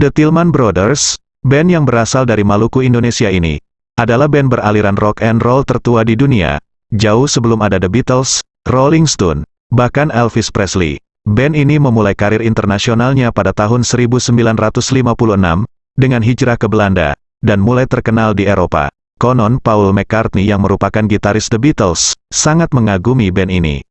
The Tillman Brothers, band yang berasal dari Maluku Indonesia ini, adalah band beraliran rock and roll tertua di dunia, jauh sebelum ada The Beatles, Rolling Stone, bahkan Elvis Presley. Band ini memulai karir internasionalnya pada tahun 1956, dengan hijrah ke Belanda, dan mulai terkenal di Eropa. Konon Paul McCartney yang merupakan gitaris The Beatles, sangat mengagumi band ini.